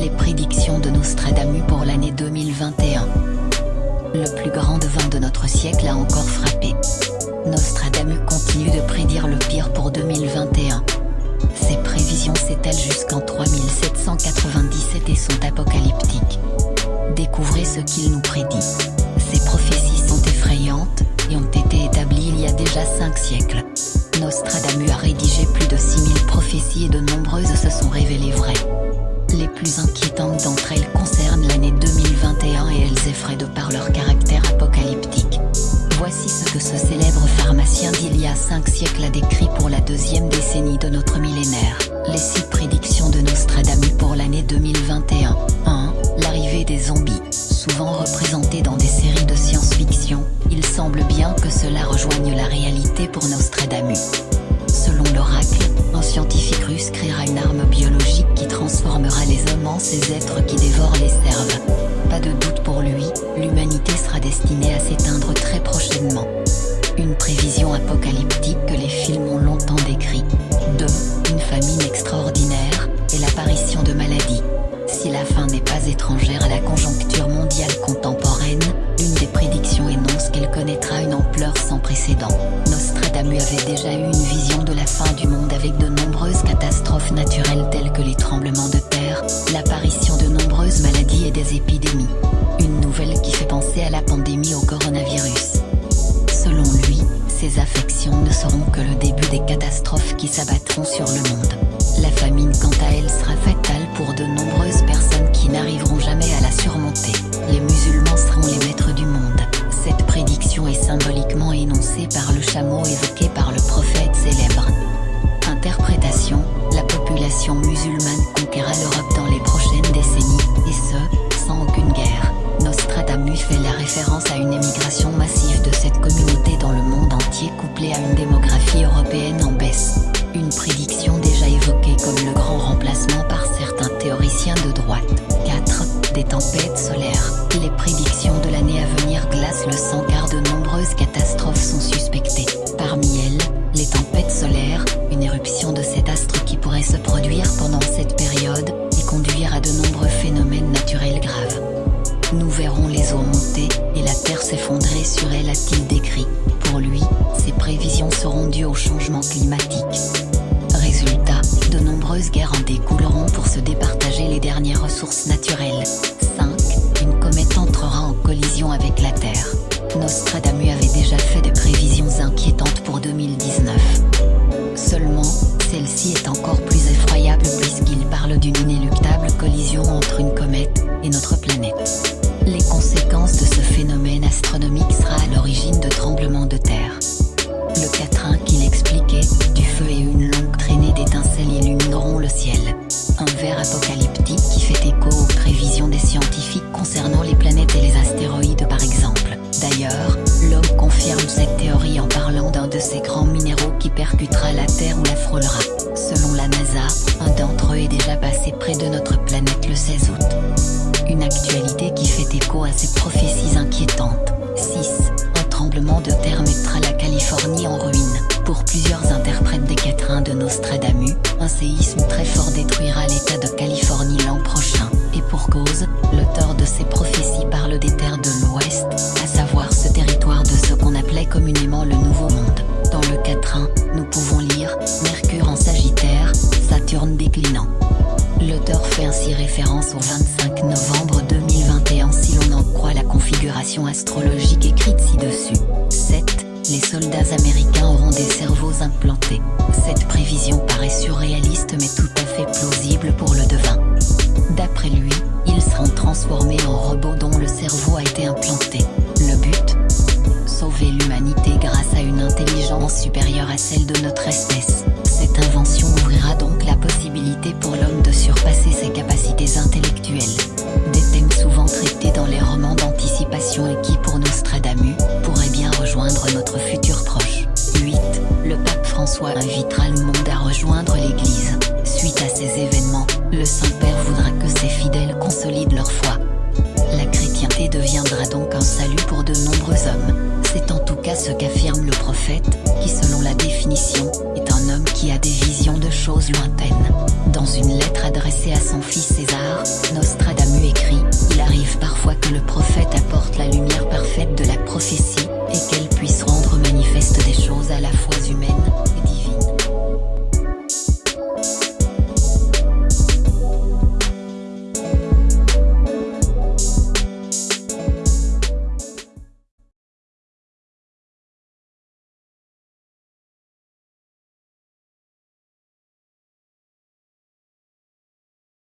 Les prédictions de Nostradamus pour l'année 2021. Le plus grand devin de notre siècle a encore frappé. Nostradamus continue de prédire le pire pour 2021. Ses prévisions s'étalent jusqu'en 3797 et sont apocalyptiques. Découvrez ce qu'il nous prédit. Ces prophéties sont effrayantes et ont été établies il y a déjà 5 siècles. Nostradamus a rédigé plus de 6000 prophéties et de nombreuses se sont révélées vraies. Les plus inquiétantes d'entre elles concernent l'année 2021 et elles effraient de par leur caractère apocalyptique. Voici ce que ce célèbre pharmacien d'il y a 5 siècles a décrit pour la deuxième décennie de notre millénaire. Les six prédictions de Nostradamus pour l'année 2021. 1. L'arrivée des zombies. Souvent représentés dans des séries de science-fiction, il semble bien que cela rejoigne la réalité pour Nostradamus. Selon l'oracle, un scientifique russe créera une arme biologique qui transformera les hommes en ces êtres qui dévorent les cerves. Pas de doute pour lui, l'humanité sera destinée à s'éteindre très prochainement. Une prévision apocalyptique que les films ont longtemps décrit. 2. Une famine extraordinaire, et l'apparition de maladies. Si la fin n'est pas étrangère Nostradamus avait déjà eu une vision de la fin du monde avec de nombreuses catastrophes naturelles telles que les tremblements de terre, l'apparition de nombreuses maladies et des épidémies. Une nouvelle qui fait penser à la pandémie au coronavirus. Selon lui, ces affections ne seront que le début des catastrophes qui s'abattront sur le monde. La famine quant à elle sera fatale pour de nombreuses personnes qui n'arriveront jamais à la surmonter. Musulmane conquérera l'Europe dans les prochaines décennies, et ce, sans aucune guerre. Nostradamus fait la référence à une émigration massive de cette communauté dans le monde entier couplée à une démographie européenne en baisse. Une prédiction déjà évoquée comme le grand remplacement par certains théoriciens de droite. 4. Des tempêtes solaires. Les prédictions de l'année à venir glacent le sang car de nombreuses catastrophes sont suspectées. Parmi elles, les tempêtes solaires, une éruption de cet astre qui pourrait se produire pendant cette période, et conduire à de nombreux phénomènes naturels graves. Nous verrons les eaux monter, et la terre s'effondrer sur elle a-t-il décrit. Pour lui, ces prévisions seront dues au changement climatique. Résultat, de nombreuses guerres en découleront pour se départager les dernières ressources naturelles. De notre planète le 16 août. Une actualité qui fait écho à ces prophéties inquiétantes. 6. Un tremblement de terre mettra la Californie en ruine. Pour plusieurs interprètes des quatrains de Nostradamus, un séisme très fort détruira l'état de Californie l'an prochain. Et pour cause, l'auteur de ces prophéties parle des terres de l'Ouest, à savoir ce territoire de ce qu'on appelait communément le Nouveau Monde. Dans le quatrain, nous pouvons lire Mercure en Sagittaire, Saturne déclinant. L'auteur fait ainsi référence au 25 novembre 2021 si l'on en croit la configuration astrologique écrite ci-dessus. 7. Les soldats américains auront des cerveaux implantés. Cette prévision paraît surréaliste mais tout à fait plausible pour le devin. D'après lui, ils seront transformés en robots dont ses capacités intellectuelles. Des thèmes souvent traités dans les romans d'anticipation et qui, pour Nostradamus, pourraient bien rejoindre notre futur proche. 8. Le pape François invitera le monde à rejoindre l'Église. Suite à ces événements, le Saint-Père voudra que ses fidèles consolident leur foi deviendra donc un salut pour de nombreux hommes. C'est en tout cas ce qu'affirme le prophète, qui selon la définition, est un homme qui a des visions de choses lointaines. Dans une lettre adressée à son fils César, Nostra